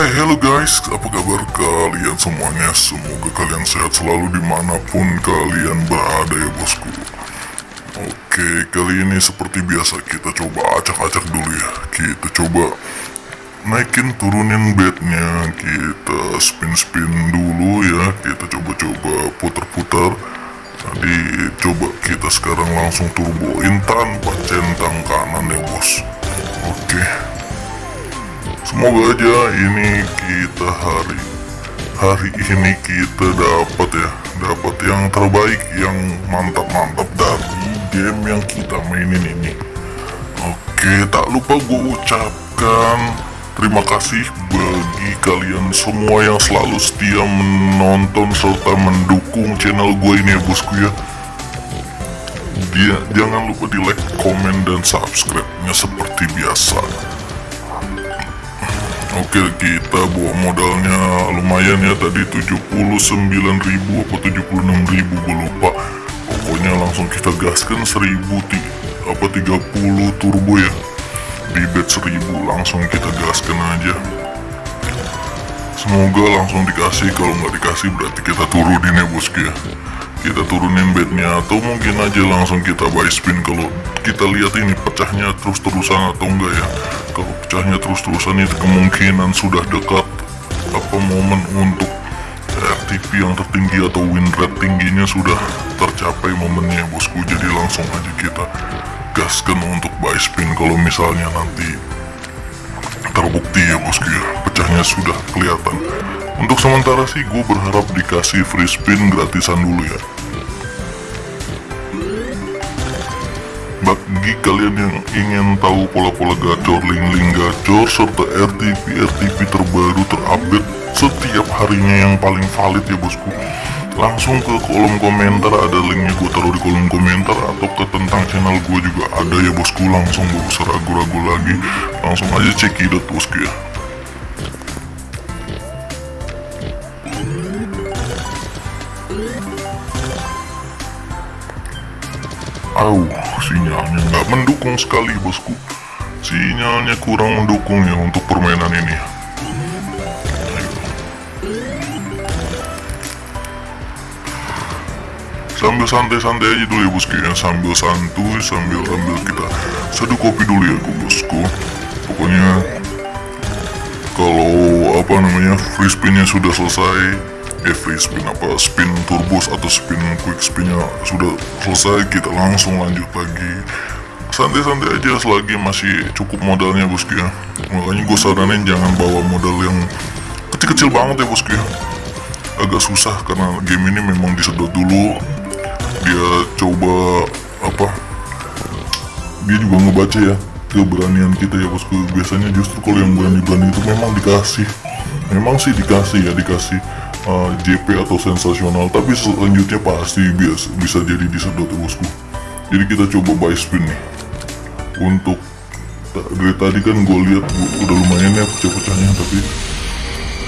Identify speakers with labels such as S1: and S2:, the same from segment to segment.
S1: Hai hello guys, apa kabar kalian semuanya? Semoga kalian sehat selalu di mana pun kalian berada ya bosku. Oke, kali ini seperti biasa kita coba acak-acak dulu ya. Kita coba naikin turunin bednya. Kita spin-spin dulu ya. Kita coba-coba putar-putar. Tadi coba kita sekarang langsung turboin tanpa centang kanan ya bos. Oke Semoga aja ini kita hari hari ini kita dapat ya dapat yang terbaik yang mantap-mantap dari game yang kita mainin ini. Oke, tak lupa gue ucapkan terima kasih bagi kalian semua yang selalu setia menonton serta mendukung channel gue ini ya bosku ya. Dia, jangan lupa di like, komen, dan subscribe-nya seperti biasa. Oke kita bawa modalnya lumayan ya tadi 79.000 apa 76.000 gue lupa. Pokoknya langsung kita gaskan 1000 ti, apa 30 turbo ya. Di bet 1000 langsung kita gaskan aja. Semoga langsung dikasih kalau nggak dikasih berarti kita turunin ya bosku ya kita turunin bednya atau mungkin aja langsung kita buy spin kalau kita lihat ini pecahnya terus-terusan atau enggak ya. Kalau pecahnya terus-terusan itu kemungkinan sudah dekat. Apa momen untuk RTP yang tertinggi atau win rate tingginya sudah tercapai momennya bosku. Jadi langsung aja kita gaskan untuk buy spin kalau misalnya nanti terbukti ya bosku ya. Pecahnya sudah kelihatan untuk sementara sih gue berharap dikasih free spin gratisan dulu ya. Bagi kalian yang ingin tahu pola-pola gacor, link-link gacor, serta RTP-RTP terbaru terupdate setiap harinya yang paling valid ya bosku. Langsung ke kolom komentar ada linknya gue taruh di kolom komentar Atau ke tentang channel gue juga ada ya bosku. Langsung gak usah ragu-ragu lagi. Langsung aja cekidot bosku ya Au, sinyalnya nggak mendukung sekali bosku. Sinyalnya kurang mendukung ya untuk permainan ini. Sambil santai-santai aja dulu ya bosku ya, sambil santuy, sambil sambil kita seduh kopi dulu ya bosku. Pokoknya kalau apa namanya free spinnya sudah selesai, free spin apa? Spin turbos atau spin quick spinnya? Sudah selesai kita langsung lanjut lagi. Santai-santai aja selagi masih cukup modalnya bosku ya. Makanya gue saranin jangan bawa modal yang kecil-kecil banget ya bosku ya. Agak susah karena game ini memang disedot dulu. Dia coba apa dia juga ngebaca ya keberanian kita ya bosku biasanya justru kalau yang berani-berani itu memang dikasih. Memang sih dikasih ya dikasih uh, JP atau sensasional tapi selanjutnya pasti bias, bisa jadi disedot bosku. Jadi kita coba buy spin nih. Untuk dari tadi kan gue lihat udah lumayan ya pecah-pecahnya tapi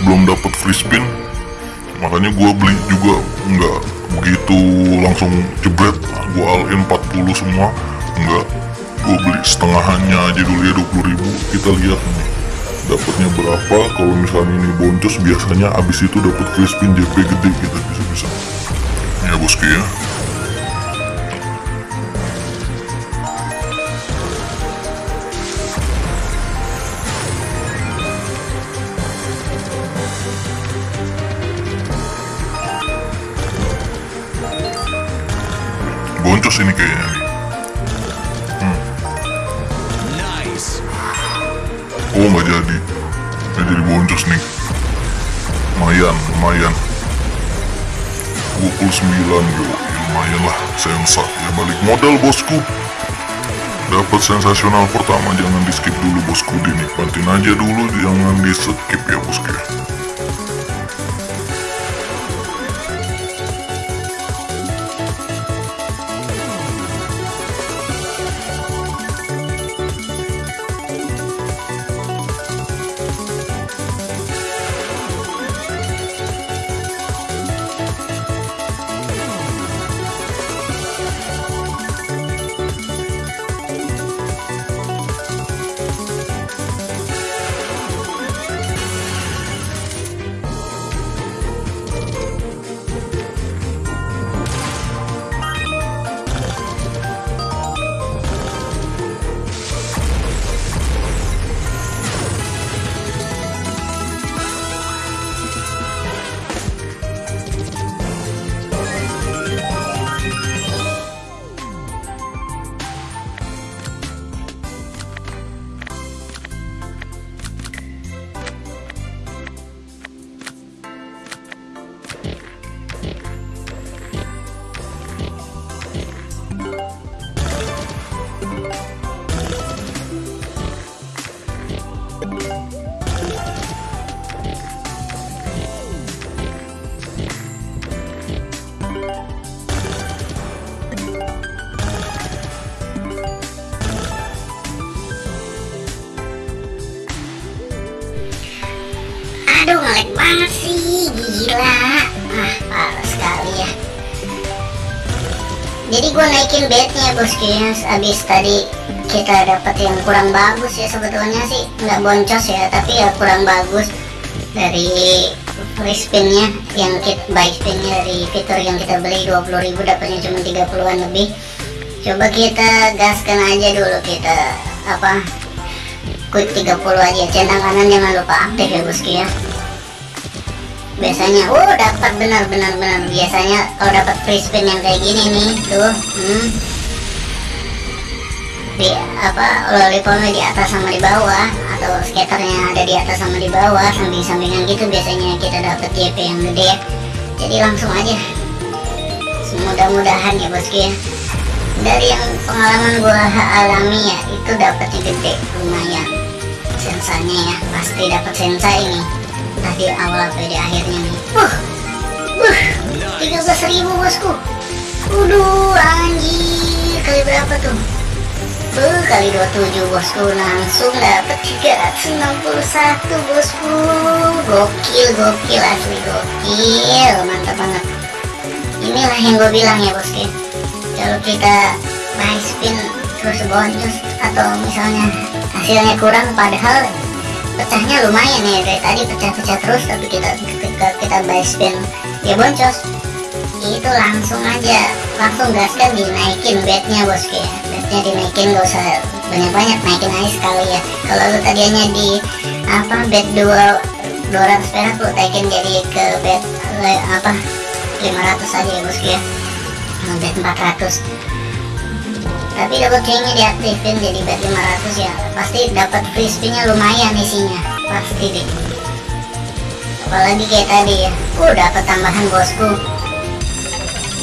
S1: belum dapat free spin. Makanya gue beli juga nggak begitu langsung jebret. Gue all in 40 semua nggak. Gue beli setengahannya aja dulu ya 20 ribu. Kita lihat nih dapatnya berapa? Kalau misalnya ini boncos biasanya abis itu dapat free spin JP gede kita bisa bisa ya bosku ya. Boncos ini kayaknya nih. Oh nggak jadi Nggak jadi boncos nih Lumayan, lumayan. 29 yo. Ya, Lumayan lah, sensa. Ya balik modal bosku. Dapat sensasional pertama Jangan di skip dulu bosku. Dinikmatin aja dulu Jangan di skip ya bosku
S2: Aduh ngelag banget sih. Gila. Ah parah sekali ya. Jadi gue naikin bednya bosku ya Abis tadi kita dapat yang kurang bagus ya sebetulnya sih. Nggak boncos ya tapi ya kurang bagus dari free spinnya yang kita buy spinnya dari fitur yang kita beli. 20.000 dapatnya cuma 30an lebih. Coba kita gaskan aja dulu kita apa quick 30 aja. Centang kanan jangan lupa aktif ya bosku ya biasanya oh dapat benar-benar benar biasanya kalau dapat free spin yang kayak gini nih tuh hmm, di apa lollipopnya di atas sama di bawah atau skaternya ada di atas sama di bawah samping-sampingan gitu biasanya kita dapat JP yang gede. Jadi langsung aja. Semudah-mudahan ya bosku ya. Dari yang pengalaman gua alami ya itu dapatnya gede. Lumayan. Sensanya ya pasti dapat sensa ini di awal atau di akhirnya nih uh, uh 13.000 bosku. Waduh anjir. Kali berapa tuh? Uh, kali 27 bosku. Langsung dapat 361 bosku. Gokil gokil asli gokil. Mantap banget. Inilah yang gue bilang ya bosku. Kalau kita buy spin terus boncos atau misalnya hasilnya kurang padahal pecahnya lumayan ya dari tadi pecah-pecah terus tapi kita ketika kita buy spin ya boncos itu langsung aja langsung gaskan dinaikin bednya bosku ya. Bednya dinaikin gak usah banyak-banyak naikin aja sekali ya. Kalau lu tadinya di apa bed 2 200 perak lu naikin jadi ke bed apa 500 aja ya bosku ya. Bed 400 tapi double chainnya diaktifin jadi bed 500 ya. Pasti dapat free spinnya lumayan isinya. Pasti deh. Apalagi kayak tadi ya. Uh dapat tambahan bosku.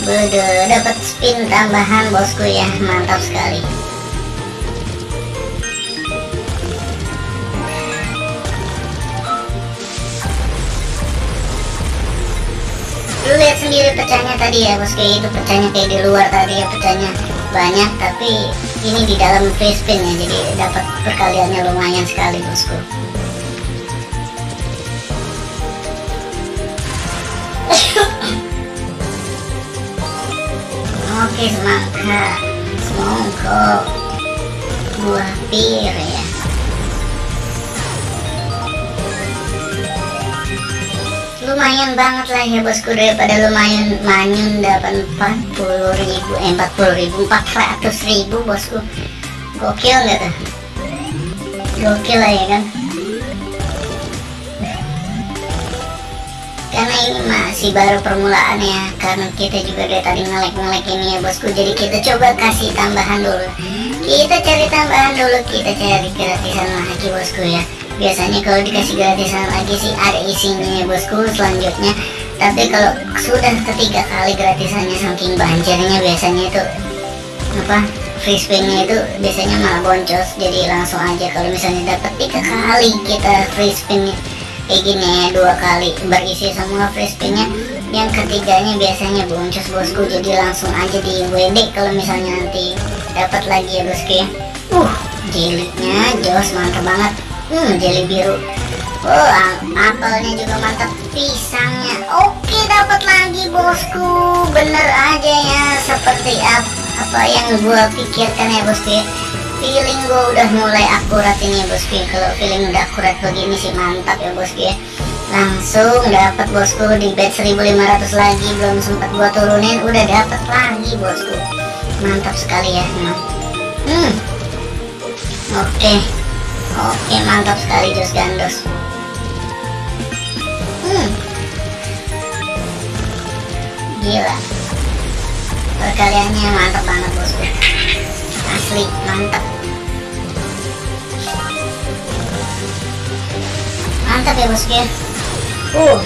S2: Bede, dapat spin tambahan bosku ya, mantap sekali. Lu lihat sendiri pecahnya tadi ya bosku, itu pecahnya kayak di luar tadi ya pecahnya banyak, tapi ini di dalam free spin ya, jadi dapat perkaliannya lumayan sekali bosku. Oke semangka Semongko Buah pir ya Lumayan banget lah ya bosku Daripada lumayan manyun dapat 40 ribu Eh 40 ribu 400 ribu bosku. Gokil gak tuh? Gokil lah ya kan? Karena ini masih baru permulaan ya karena kita juga dari tadi ngelek-ngelek ini ya bosku. Jadi kita coba kasih tambahan dulu. Kita cari tambahan dulu kita cari gratisan lagi bosku ya biasanya kalau dikasih gratisan lagi sih ada isinya ya bosku selanjutnya. Tapi kalau sudah ketiga kali gratisannya saking banjirnya biasanya itu apa free spinnya itu biasanya malah boncos. Jadi langsung aja kalau misalnya dapat tiga kali kita free spinnya. Kayak gini ya dua kali berisi semua free spinnya. Yang ketiganya biasanya boncos bosku. Jadi langsung aja di WD kalau misalnya nanti dapat lagi ya bosku ya. Uh jelinya jos mantap banget hmm jeli biru. Oh apelnya juga mantap pisangnya. Oke dapat lagi bosku. Bener aja ya seperti apa, yang gua pikirkan ya bosku ya. Feeling gue udah mulai akurat ini ya. Bosku kalau feeling udah akurat begini sih mantap ya bosku ya. Langsung dapat bosku di bed 1500 lagi. Belum sempat gua turunin udah dapat lagi bosku. Mantap sekali ya hmm. Oke. okay. Oke mantap sekali jos gandos. Hmm. Gila. Perkaliannya mantap banget bosku. Asli mantap. Mantap ya bosku ya? Uh.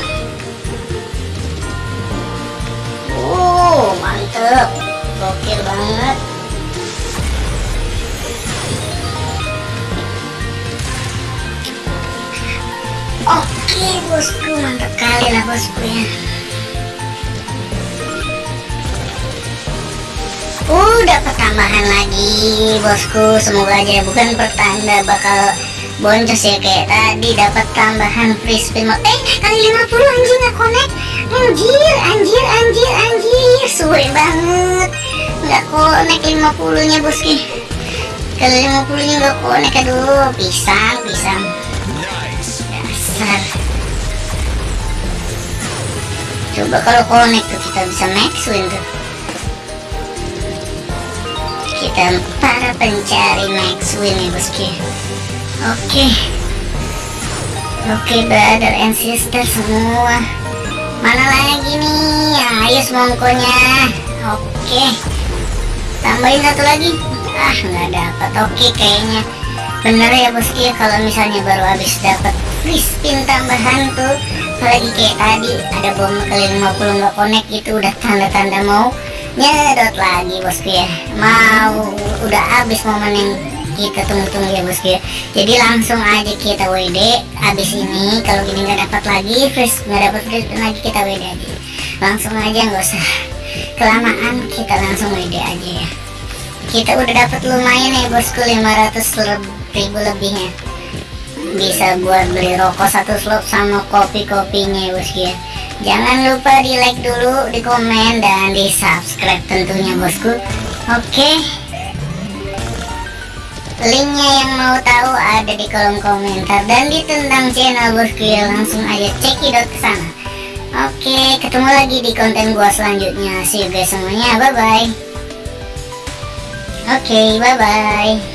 S2: Uh mantap. Gokil banget oke bosku mantap kali lah bosku ya Uh, dapat tambahan lagi, bosku. Semoga aja bukan pertanda bakal boncos ya kayak tadi. Dapat tambahan free spin mode eh kali 50 anjing nggak connect. Anjir anjir anjir anjir. Suwe banget. Nggak connect 50 nya bosku. Kali 50 nya nggak connect. Aduh pisang pisang coba kalau connect tuh kita bisa max win tuh. Kita para pencari max win ya bosku oke. Oke brother and sister semua. Mana lagi nih? Ayo semongkonya oke. Tambahin satu lagi. Ah nggak dapat. Oke kayaknya bener ya bosku ya kalau misalnya baru habis dapat free spin tambahan tuh apalagi kayak tadi ada bom kali 50 nggak connect itu udah tanda-tanda mau nyedot lagi bosku ya mau udah habis momen yang kita tunggu-tunggu ya bosku ya jadi langsung aja kita WD habis ini kalau gini nggak dapat lagi fresh nggak dapat fresh lagi kita WD aja. Langsung aja nggak usah. Kelamaan kita langsung WD aja ya. Kita udah dapat lumayan ya bosku 500 ribu lebihnya. Bisa buat beli rokok satu slop sama kopi-kopinya ya bosku ya. Jangan lupa di like dulu di komen dan di subscribe tentunya bosku. Oke? Linknya yang mau tahu ada di kolom komentar dan di tentang channel bosku ya langsung aja cekidot ke sana. Oke ketemu lagi di konten gua selanjutnya. See you guys semuanya. Bye bye oke bye bye